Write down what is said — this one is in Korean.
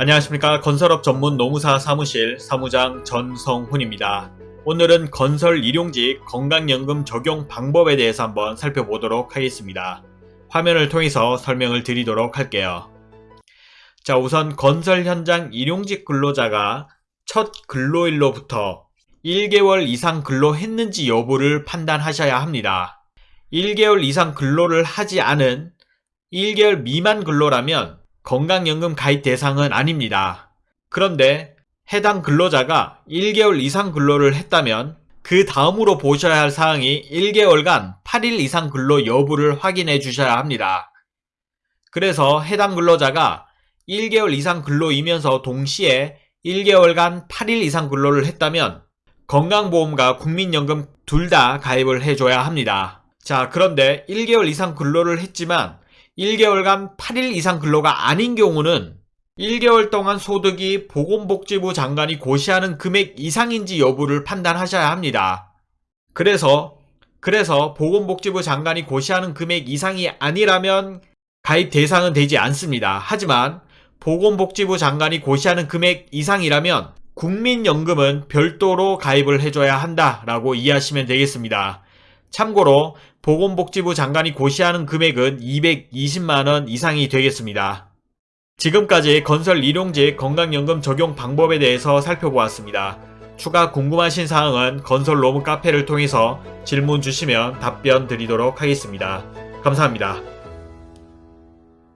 안녕하십니까 건설업 전문 노무사 사무실 사무장 전성훈입니다. 오늘은 건설 일용직 건강연금 적용 방법에 대해서 한번 살펴보도록 하겠습니다. 화면을 통해서 설명을 드리도록 할게요. 자 우선 건설 현장 일용직 근로자가 첫 근로일로부터 1개월 이상 근로했는지 여부를 판단하셔야 합니다. 1개월 이상 근로를 하지 않은 1개월 미만 근로라면 건강연금 가입 대상은 아닙니다. 그런데 해당 근로자가 1개월 이상 근로를 했다면 그 다음으로 보셔야 할 사항이 1개월간 8일 이상 근로 여부를 확인해 주셔야 합니다. 그래서 해당 근로자가 1개월 이상 근로이면서 동시에 1개월간 8일 이상 근로를 했다면 건강보험과 국민연금 둘 다 가입을 해줘야 합니다. 자, 그런데 1개월 이상 근로를 했지만 1개월간 8일 이상 근로가 아닌 경우는 1개월 동안 소득이 보건복지부 장관이 고시하는 금액 이상인지 여부를 판단하셔야 합니다. 그래서 그래서 보건복지부 장관이 고시하는 금액 이상이 아니라면 가입 대상은 되지 않습니다. 하지만 보건복지부 장관이 고시하는 금액 이상이라면 국민연금은 별도로 가입을 해줘야 한다라고 이해하시면 되겠습니다. 참고로 보건복지부 장관이 고시하는 금액은 220만원 이상이 되겠습니다. 지금까지 건설 일용직 건강연금 적용 방법에 대해서 살펴보았습니다. 추가 궁금하신 사항은 건설 로무 카페를 통해서 질문 주시면 답변 드리도록 하겠습니다. 감사합니다.